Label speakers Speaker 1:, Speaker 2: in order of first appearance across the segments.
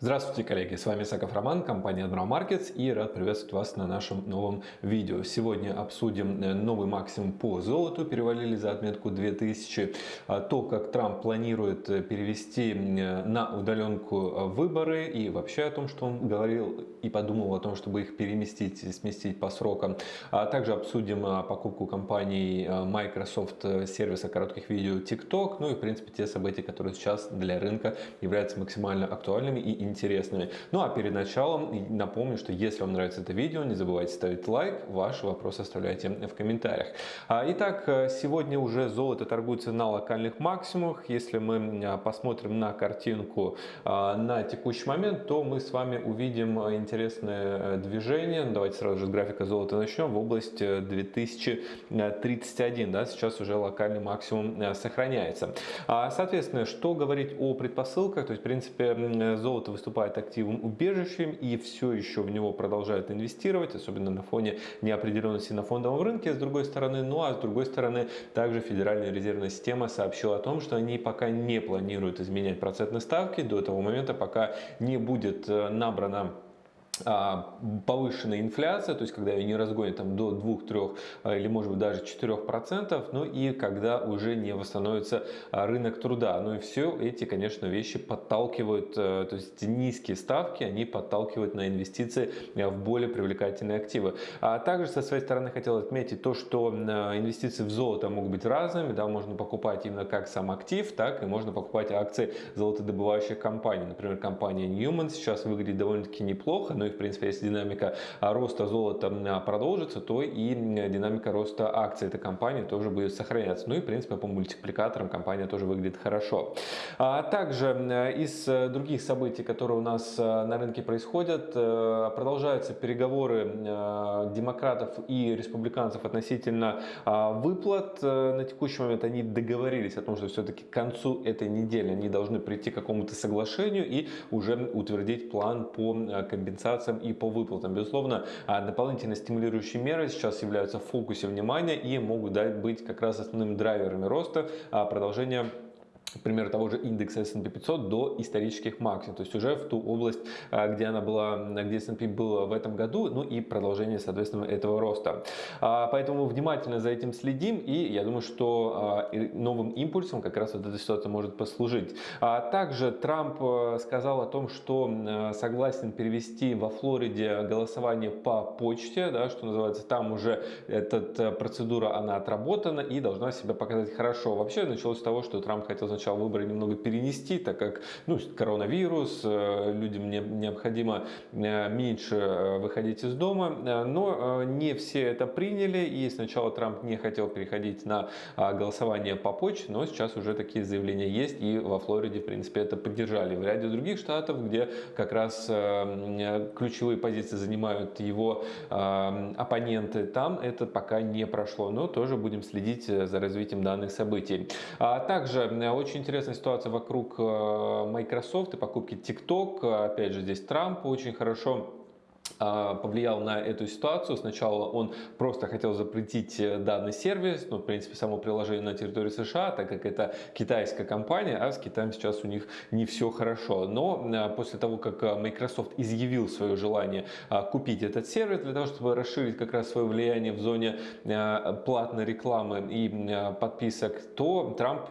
Speaker 1: Здравствуйте, коллеги! С вами Саков Роман, компания Admiral Markets и рад приветствовать вас на нашем новом видео. Сегодня обсудим э, новый максимум по золоту, перевалили за отметку 2000. А то, как Трамп планирует э, перевести э, на удаленку выборы и вообще о том, что он говорил и подумал о том, чтобы их переместить сместить по срокам. А также обсудим покупку компании Microsoft сервиса коротких видео TikTok, ну и в принципе те события, которые сейчас для рынка являются максимально актуальными и интересными. Ну а перед началом напомню, что если вам нравится это видео, не забывайте ставить лайк, ваши вопросы оставляйте в комментариях. А, итак, э, сегодня уже золото торгуется на локальных максимумах. Если мы посмотрим на картинку а, на текущий момент, то мы с вами увидим интересное э, движение. Давайте сразу же с графика золота начнем. В область 2031, да, сейчас уже локальный максимум э, сохраняется. А, соответственно, что говорить о предпосылках, то есть в принципе золото выступает активным убежищем и все еще в него продолжают инвестировать, особенно на фоне неопределенности на фондовом рынке, с другой стороны. Ну а с другой стороны, также Федеральная резервная система сообщила о том, что они пока не планируют изменять процентные ставки до того момента, пока не будет э, набрано повышенная инфляция, то есть когда ее не разгонят там, до 2-3 а, или может быть даже 4%, ну и когда уже не восстановится а, рынок труда. Ну и все эти, конечно, вещи подталкивают, э, то есть низкие ставки, они подталкивают на инвестиции в более привлекательные активы. А также со своей стороны хотел отметить то, что инвестиции в золото могут быть разными, да, можно покупать именно как сам актив, так и можно покупать акции золотодобывающих компаний. Например, компания Newman сейчас выглядит довольно-таки неплохо, ну и в принципе, если динамика роста золота продолжится, то и динамика роста акций этой компании тоже будет сохраняться. Ну и в принципе по мультипликаторам компания тоже выглядит хорошо. А также из других событий, которые у нас э, на рынке происходят, э, продолжаются переговоры э, демократов и республиканцев относительно выплат. На текущий момент они договорились о том, что все-таки к концу этой недели они должны прийти к какому-то соглашению и уже утвердить план по компенсации компенсациям и по выплатам. Безусловно, а, дополнительно стимулирующие меры сейчас являются в фокусе внимания и могут быть как раз основными драйверами роста а, пример того же индекса S&P 500 до исторических максимумов, то есть уже в ту область, а, где она была, где S&P было в этом году, ну и продолжение, соответственно, этого роста. А, поэтому внимательно за этим следим, и я думаю, что а, новым импульсом как раз вот эта ситуация может послужить. Также Трамп сказал о том, что согласен перевести во Флориде голосование по почте, да, что называется, там уже эта процедура, она отработана и должна себя показать хорошо. Вообще началось с того, что Трамп хотел сначала сначала выборы немного перенести, так как ну, коронавирус, э, людям необходимо э, меньше э, выходить из дома, но не все это приняли, и сначала Трамп не хотел переходить на голосование по почте, но сейчас уже такие заявления есть, и во Флориде, в принципе, это поддержали. В ряде других штатов, где как раз ключевые позиции занимают его оппоненты, там это пока не прошло, но тоже будем следить за развитием данных событий. А также очень очень интересная ситуация вокруг э, Microsoft и покупки TikTok. Опять же, здесь Трамп очень хорошо повлиял на эту ситуацию. Сначала он просто хотел запретить э, данный сервис, ну, в принципе, само приложение на территории США, так как это китайская компания, а с Китаем сейчас у них не все хорошо. Но э, после того, как э, Microsoft изъявил свое желание а, купить этот сервис для того, чтобы расширить как раз свое влияние в зоне платной рекламы и подписок, то Трамп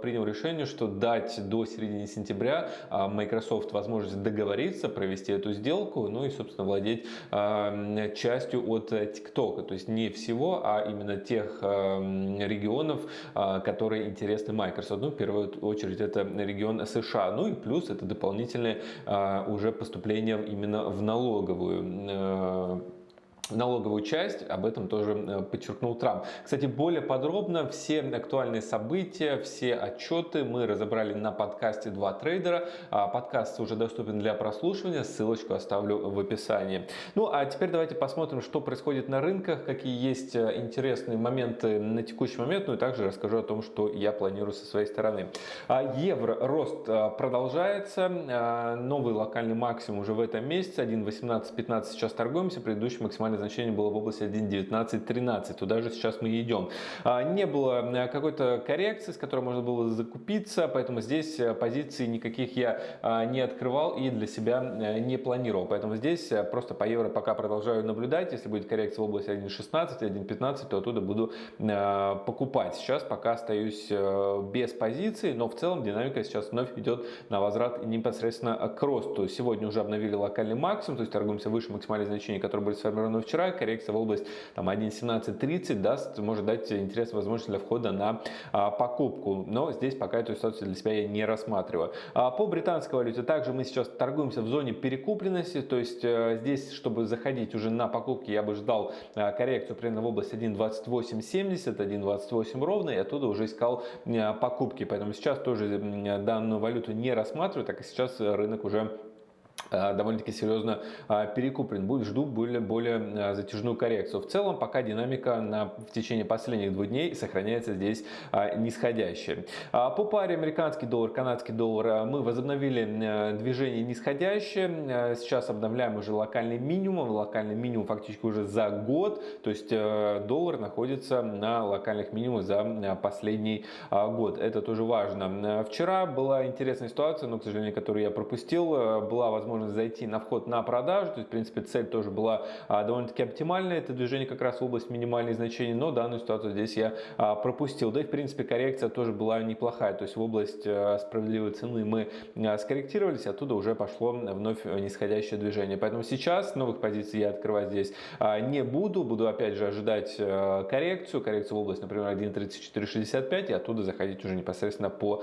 Speaker 1: принял решение, что дать до середины сентября а, Microsoft возможность договориться, провести эту сделку, ну и, собственно, владеть э, частью от TikTok. То есть не всего, а именно тех э, регионов, э, которые интересны Microsoft. Ну, в первую очередь это регион США. Ну и плюс это дополнительное уже поступление именно в налоговую налоговую часть, об этом тоже э, подчеркнул Трамп. Кстати, более подробно все актуальные события, все отчеты мы разобрали на подкасте «Два трейдера». А, подкаст уже доступен для прослушивания, ссылочку оставлю в описании. Ну а теперь давайте посмотрим, что происходит на рынках, какие есть э, интересные моменты на текущий момент, ну и также расскажу о том, что я планирую со своей стороны. А, евро рост э, продолжается, новый локальный максимум уже в этом месяце, 1.1815 сейчас торгуемся, предыдущий максимальный значение было в области 1.1913. Туда же сейчас мы идем. Не было какой-то коррекции, с которой можно было закупиться, поэтому здесь позиций никаких я не открывал и для себя не планировал. Поэтому здесь просто по евро пока продолжаю наблюдать. Если будет коррекция в области 1.16, 1.15, то оттуда буду покупать. Сейчас пока остаюсь без позиций, но в целом динамика сейчас вновь идет на возврат непосредственно к росту. Сегодня уже обновили локальный максимум, то есть торгуемся выше максимальных значений, которые были сформированы вчера. Коррекция в область там, 1.1730 даст, может дать интересную возможность для входа на а, покупку. Но здесь пока эту ситуацию для себя я не рассматриваю. А, по британской валюте также мы сейчас торгуемся в зоне перекупленности, то есть а, здесь, чтобы заходить уже на покупки, я бы ждал а, коррекцию примерно в область 1.2870, 1.28 ровно, и оттуда уже искал а, покупки. Поэтому сейчас тоже данную валюту не рассматриваю, так как сейчас рынок уже довольно-таки серьезно э, перекуплен. Будет, жду более, более э, затяжную коррекцию. В целом, пока динамика на, в течение последних двух дней сохраняется здесь нисходящая. По паре американский доллар, канадский доллар мы возобновили движение нисходящее. Сейчас обновляем уже локальный минимум. Локальный минимум фактически уже за год. То есть доллар находится на локальных минимумах за последний год. Это тоже важно. Вчера была интересная ситуация, но, к сожалению, которую я пропустил. Была возможность возможность зайти на вход на продажу. То есть, в принципе, цель тоже была а, довольно-таки оптимальная. Это движение как раз в область минимальных значений, но данную ситуацию здесь я а, пропустил. Да и, в принципе, коррекция тоже была неплохая. То есть, в область а, справедливой цены мы скорректировались, оттуда уже пошло вновь нисходящее движение. Поэтому сейчас новых позиций я открывать здесь не буду. Буду, опять же, ожидать коррекцию. Коррекцию в область, например, 1.3465 и оттуда заходить уже непосредственно по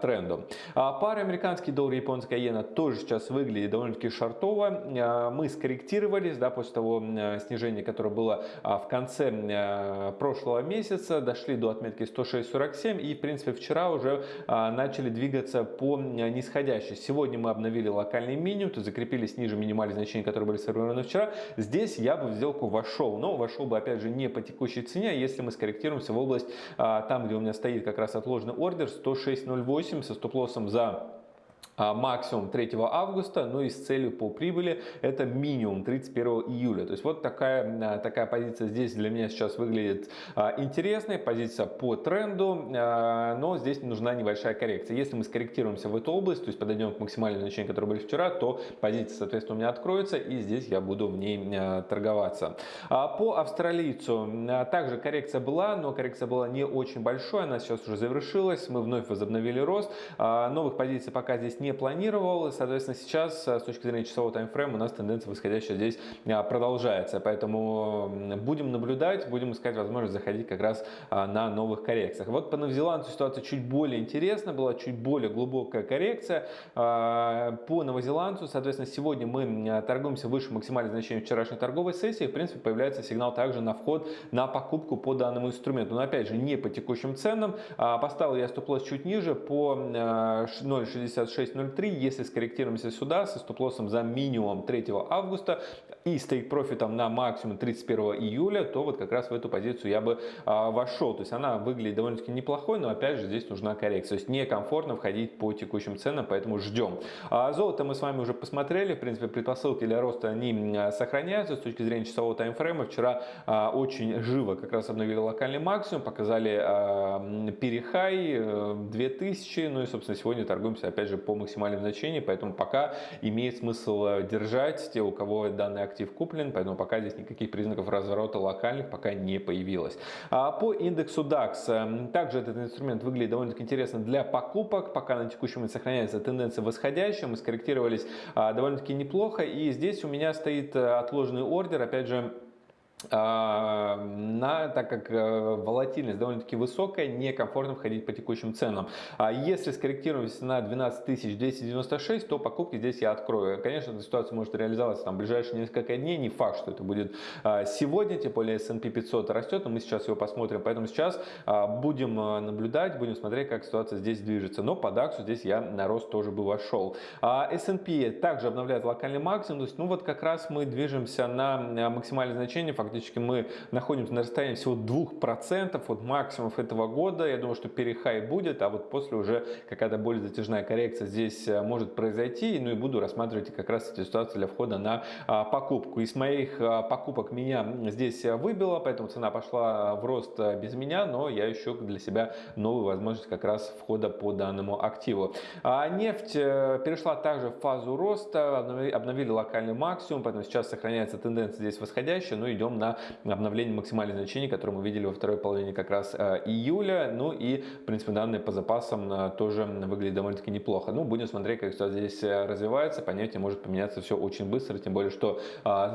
Speaker 1: тренду. Пара американский доллар, японская иена тоже сейчас выглядит довольно-таки шартово. А, мы скорректировались да, после того снижения, которое было а, в конце прошлого месяца, дошли до отметки 106.47 и в принципе вчера уже а, начали двигаться по нисходящей. Сегодня мы обновили локальный минимум, то закрепились ниже минимальных значений, которые были сформированы вчера. Здесь я бы в сделку вошел, но вошел бы опять же не по текущей цене, а если мы скорректируемся в область там, где у меня стоит как раз отложенный ордер 106.08 со стоп-лоссом за максимум 3 августа, ну и с целью по прибыли это минимум 31 июля. То есть вот такая, а, такая позиция здесь для меня сейчас выглядит а, интересной, позиция по тренду, но здесь нужна небольшая коррекция. Если мы скорректируемся в эту область, то есть подойдем к максимальному значению, которое были вчера, то позиция, соответственно, у меня откроется и здесь я буду в ней торговаться. По австралийцу также коррекция была, но коррекция была не очень большой, она сейчас уже завершилась, мы вновь возобновили рост, новых позиций пока здесь не не планировал. Соответственно, сейчас э, с точки зрения часового таймфрейма у нас тенденция восходящая здесь э, продолжается. Поэтому будем наблюдать, будем искать возможность заходить как раз э, на новых коррекциях. Вот по новозеландцу ситуация чуть более интересна, была чуть более глубокая коррекция. По новозеландцу, соответственно, сегодня мы торгуемся выше максимальных значений вчерашней торговой сессии. В принципе, появляется сигнал также на вход на покупку по данному инструменту. Но опять же, не по текущим ценам. Поставил я стоп-лосс чуть ниже по 0.66 6.03. Если скорректируемся сюда со стоп-лоссом за минимум 3 августа и стейк-профитом на максимум 31 июля, то вот как раз в эту позицию я бы а, вошел. То есть она выглядит довольно-таки неплохой, но опять же здесь нужна коррекция. То есть некомфортно входить по текущим ценам, поэтому ждем. А золото мы с вами уже посмотрели. В принципе, предпосылки для роста они сохраняются с точки зрения часового таймфрейма. Вчера а, очень живо как раз обновили локальный максимум, показали а, перехай 2000, э, ну и собственно сегодня торгуемся опять же по максимальном значении, поэтому пока имеет смысл э, держать те, у кого данный актив куплен, поэтому пока здесь никаких признаков разворота локальных пока не появилось. А по индексу DAX, э, также этот инструмент выглядит довольно-таки интересно для покупок, пока на текущем момент сохраняется тенденция восходящая, мы скорректировались а, довольно-таки неплохо, и здесь у меня стоит э, отложенный ордер, опять же, на, так как э, волатильность довольно-таки высокая, некомфортно входить по текущим ценам. А если скорректируемся на 12296, то покупки здесь я открою. Конечно, эта ситуация может реализоваться там, в ближайшие несколько дней. Не факт, что это будет а, сегодня, тем более S&P 500 растет, но мы сейчас его посмотрим. Поэтому сейчас будем наблюдать, будем смотреть, как ситуация здесь движется. Но по DAX здесь я на рост тоже бы вошел. S&P также обновляет локальный максимум. То есть, ну вот как раз мы движемся на максимальное значение, фактически мы находимся на расстоянии всего 2% от максимумов этого года. Я думаю, что перехай будет, а вот после уже какая-то более затяжная коррекция здесь э, может произойти. Ну и буду рассматривать как раз эту ситуацию для входа на а, покупку. Из моих а, покупок меня здесь выбило, поэтому цена пошла в рост без меня, но я ищу для себя новую возможность как раз входа по данному активу. А нефть э, перешла также в фазу роста, обновили локальный максимум, поэтому сейчас сохраняется тенденция здесь восходящая, но идем на обновление максимальных значений, которые мы видели во второй половине как раз э, июля. Ну и, в принципе, данные по запасам э, тоже выглядят довольно-таки неплохо. Ну, будем смотреть, как все здесь развивается. По может поменяться все очень быстро, тем более, что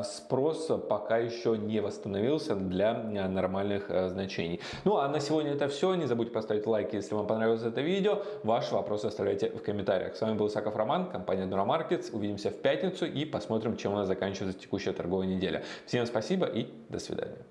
Speaker 1: спрос пока еще не восстановился для нормальных значений. Ну, а на сегодня это все. Не забудьте поставить лайк, если вам понравилось это видео. Ваши вопросы оставляйте в комментариях. С вами был Саков Роман, компания Markets. Увидимся в пятницу и посмотрим, чем у нас заканчивается текущая торговая неделя. Всем спасибо и до свидания.